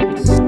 Peace.